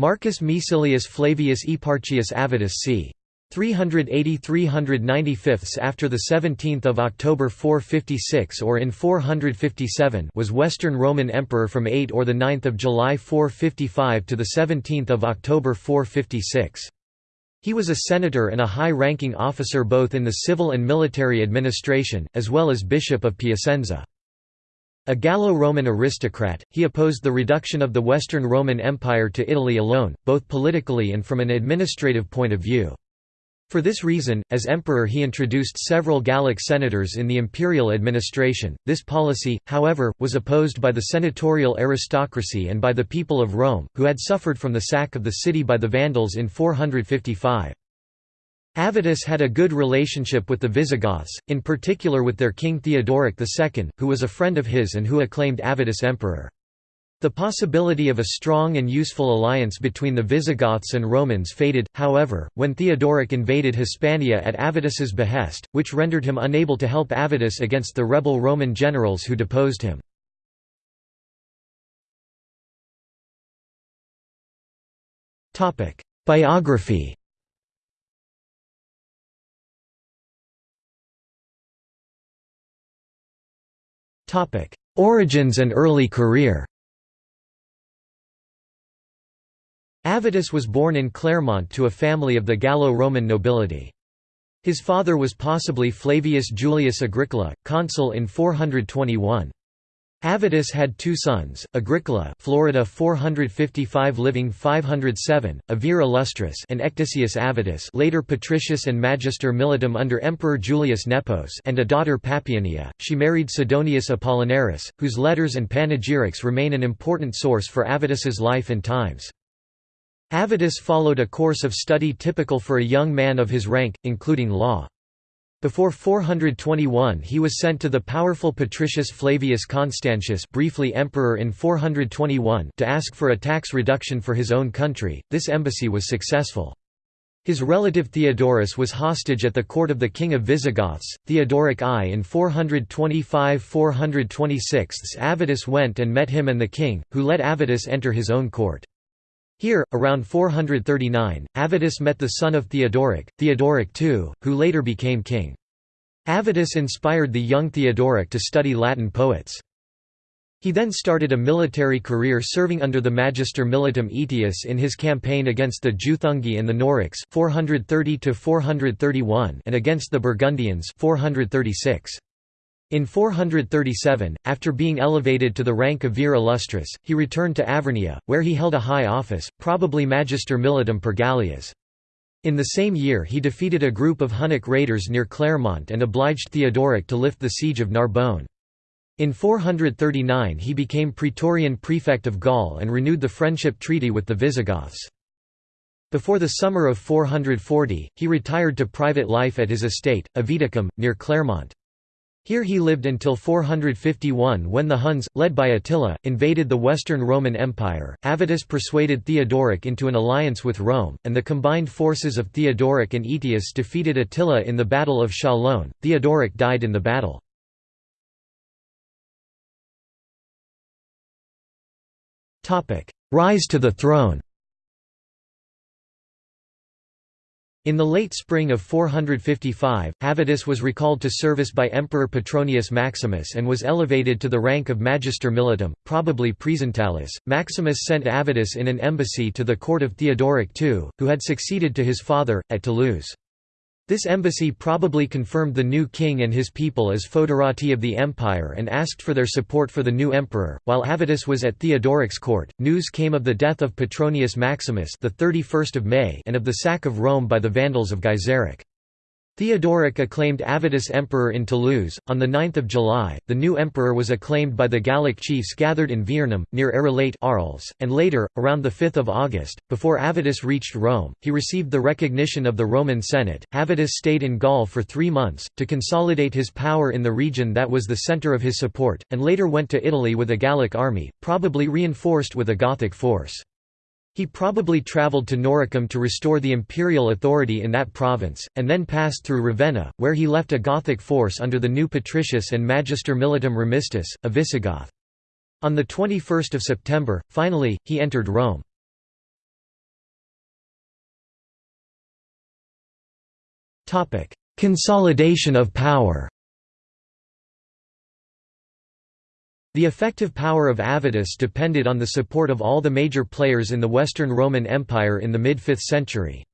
Marcus Maecilius Flavius Eparchius Avitus c. 380–395 after the 17th of October 456 or in 457 was Western Roman Emperor from 8 or the 9th of July 455 to the 17th of October 456. He was a senator and a high-ranking officer both in the civil and military administration, as well as bishop of Piacenza. A Gallo-Roman aristocrat, he opposed the reduction of the Western Roman Empire to Italy alone, both politically and from an administrative point of view. For this reason, as emperor he introduced several Gallic senators in the imperial administration. This policy, however, was opposed by the senatorial aristocracy and by the people of Rome, who had suffered from the sack of the city by the Vandals in 455. Avitus had a good relationship with the Visigoths, in particular with their king Theodoric II, who was a friend of his and who acclaimed Avitus emperor. The possibility of a strong and useful alliance between the Visigoths and Romans faded, however, when Theodoric invaded Hispania at Avitus's behest, which rendered him unable to help Avitus against the rebel Roman generals who deposed him. Biography Origins and early career Avitus was born in Clermont to a family of the Gallo-Roman nobility. His father was possibly Flavius Julius Agricola, consul in 421. Avitus had two sons, Agricola Florida 455 living 507, a vir illustris and Ecdicius Avitus later patricius and magister militum under Emperor Julius Nepos and a daughter Papiania. She married Sidonius Apollinaris, whose letters and panegyrics remain an important source for Avitus's life and times. Avitus followed a course of study typical for a young man of his rank, including law. Before 421 he was sent to the powerful Patricius Flavius Constantius briefly emperor in 421 to ask for a tax reduction for his own country, this embassy was successful. His relative Theodorus was hostage at the court of the king of Visigoths, Theodoric I in 425–426 Avitus went and met him and the king, who let Avitus enter his own court. Here, around 439, Avitus met the son of Theodoric, Theodoric II, who later became king. Avitus inspired the young Theodoric to study Latin poets. He then started a military career serving under the Magister Militum Aetius in his campaign against the Juthungi and the Norics 430 and against the Burgundians 436. In 437, after being elevated to the rank of vir illustris, he returned to Arvernia, where he held a high office, probably magister militum per Gallias. In the same year he defeated a group of Hunnic raiders near Clermont and obliged Theodoric to lift the siege of Narbonne. In 439 he became praetorian prefect of Gaul and renewed the friendship treaty with the Visigoths. Before the summer of 440, he retired to private life at his estate, Aviticum, near Clermont. Here he lived until 451 when the Huns, led by Attila, invaded the Western Roman Empire. Avitus persuaded Theodoric into an alliance with Rome, and the combined forces of Theodoric and Aetius defeated Attila in the Battle of Chalon. Theodoric died in the battle. Rise to the throne In the late spring of 455, Avitus was recalled to service by Emperor Petronius Maximus and was elevated to the rank of Magister Militum, probably Praesentalis. Maximus sent Avitus in an embassy to the court of Theodoric II, who had succeeded to his father, at Toulouse. This embassy probably confirmed the new king and his people as foederati of the empire and asked for their support for the new emperor. While Avitus was at Theodoric's court, news came of the death of Petronius Maximus, the 31st of May, and of the sack of Rome by the Vandals of Gaiseric. Theodoric acclaimed Avitus emperor in Toulouse. On 9 July, the new emperor was acclaimed by the Gallic chiefs gathered in Viernum, near Arelate Arles, and later, around 5 August, before Avitus reached Rome, he received the recognition of the Roman Senate. Avitus stayed in Gaul for three months, to consolidate his power in the region that was the centre of his support, and later went to Italy with a Gallic army, probably reinforced with a Gothic force. He probably travelled to Noricum to restore the imperial authority in that province, and then passed through Ravenna, where he left a Gothic force under the new patricius and magister militum remistus, a Visigoth. On 21 September, finally, he entered Rome. Consolidation of power The effective power of Avitus depended on the support of all the major players in the Western Roman Empire in the mid-5th century.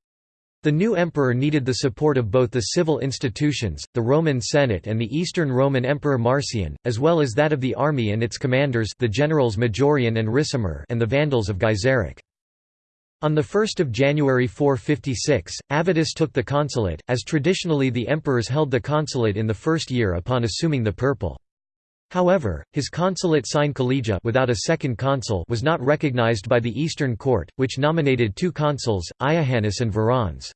The new emperor needed the support of both the civil institutions, the Roman Senate and the Eastern Roman Emperor Marcian, as well as that of the army and its commanders the generals Majorian and Ricimer and the Vandals of Gaiseric. On 1 January 456, Avitus took the consulate, as traditionally the emperors held the consulate in the first year upon assuming the purple. However, his consulate sine collega without a second consul was not recognized by the Eastern Court, which nominated two consuls, Iuhannes and Verans.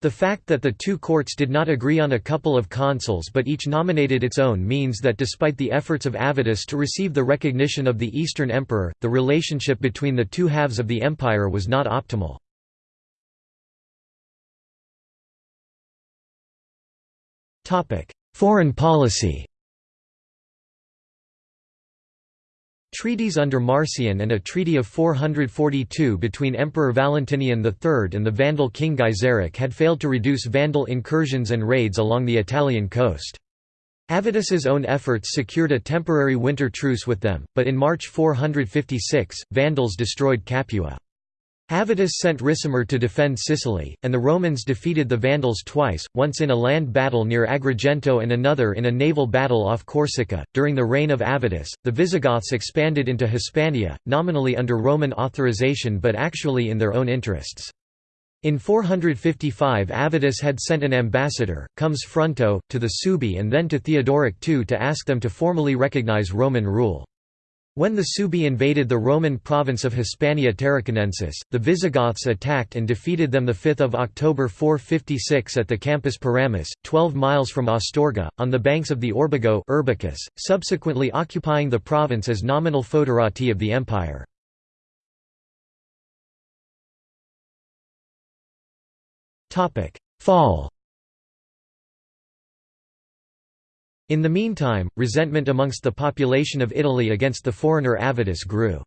The fact that the two courts did not agree on a couple of consuls but each nominated its own means that despite the efforts of Avitus to receive the recognition of the Eastern Emperor, the relationship between the two halves of the empire was not optimal. Foreign policy Treaties under Marcian and a treaty of 442 between Emperor Valentinian III and the Vandal king Gaiseric had failed to reduce Vandal incursions and raids along the Italian coast. Avitus's own efforts secured a temporary winter truce with them, but in March 456, Vandals destroyed Capua. Avitus sent Ricimer to defend Sicily, and the Romans defeated the Vandals twice, once in a land battle near Agrigento and another in a naval battle off Corsica. During the reign of Avitus, the Visigoths expanded into Hispania, nominally under Roman authorization but actually in their own interests. In 455 Avitus had sent an ambassador, comes Fronto, to the Suebi and then to Theodoric II to ask them to formally recognize Roman rule. When the Suebi invaded the Roman province of Hispania Tarraconensis, the Visigoths attacked and defeated them 5 October 456 at the Campus Paramus, 12 miles from Astorga, on the banks of the Orbigo Urbicus, subsequently occupying the province as nominal foederati of the empire. Fall In the meantime, resentment amongst the population of Italy against the foreigner Avitus grew.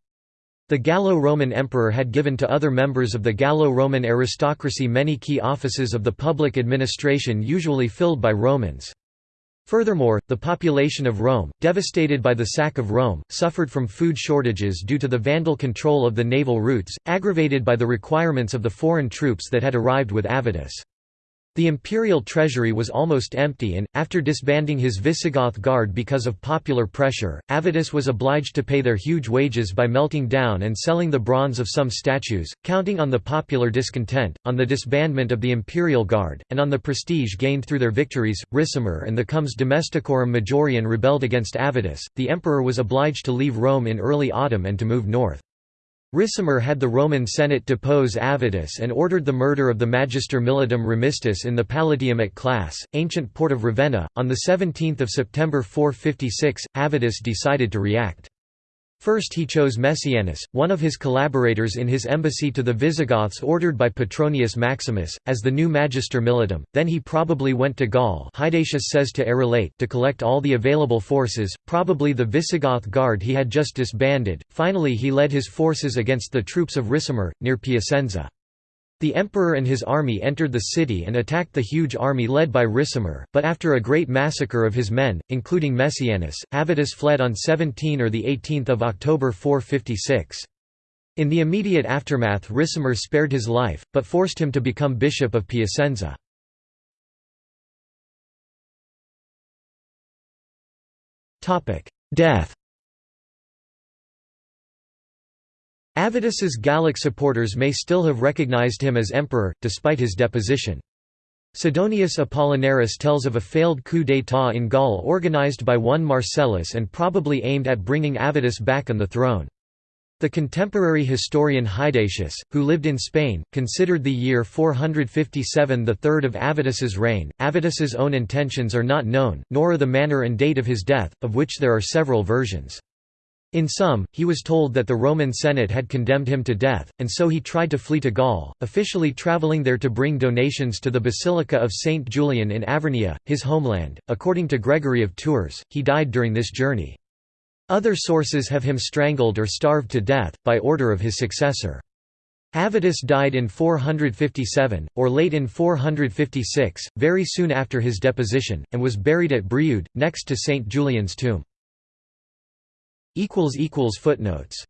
The Gallo-Roman emperor had given to other members of the Gallo-Roman aristocracy many key offices of the public administration usually filled by Romans. Furthermore, the population of Rome, devastated by the sack of Rome, suffered from food shortages due to the Vandal control of the naval routes, aggravated by the requirements of the foreign troops that had arrived with Avitus. The imperial treasury was almost empty and, after disbanding his Visigoth guard because of popular pressure, Avitus was obliged to pay their huge wages by melting down and selling the bronze of some statues, counting on the popular discontent, on the disbandment of the imperial guard, and on the prestige gained through their victories. Ricimer and the Comes Domesticorum Majorian rebelled against Avitus, the emperor was obliged to leave Rome in early autumn and to move north. Ricimer had the Roman Senate depose Avitus and ordered the murder of the Magister Militum Remistus in the Palatium at Classe, ancient port of Ravenna. On 17 September 456, Avitus decided to react. First he chose Messianus, one of his collaborators in his embassy to the Visigoths ordered by Petronius Maximus, as the new Magister Militum, then he probably went to Gaul Hydatius says to Arelate to collect all the available forces, probably the Visigoth guard he had just disbanded, finally he led his forces against the troops of Ricimer, near Piacenza. The emperor and his army entered the city and attacked the huge army led by Ricimer, but after a great massacre of his men, including Messianus, Avitus fled on 17 or 18 October 456. In the immediate aftermath Ricimer spared his life, but forced him to become bishop of Piacenza. Death Avitus's Gallic supporters may still have recognized him as emperor, despite his deposition. Sidonius Apollinaris tells of a failed coup d'état in Gaul organized by one Marcellus and probably aimed at bringing Avitus back on the throne. The contemporary historian Hydatius, who lived in Spain, considered the year 457 the third of Avitus's reign. Avitus's own intentions are not known, nor are the manner and date of his death, of which there are several versions. In sum, he was told that the Roman Senate had condemned him to death, and so he tried to flee to Gaul, officially travelling there to bring donations to the Basilica of Saint Julian in Arvernia, his homeland. According to Gregory of Tours, he died during this journey. Other sources have him strangled or starved to death, by order of his successor. Avitus died in 457, or late in 456, very soon after his deposition, and was buried at Brioude, next to St. Julian's tomb. Footnotes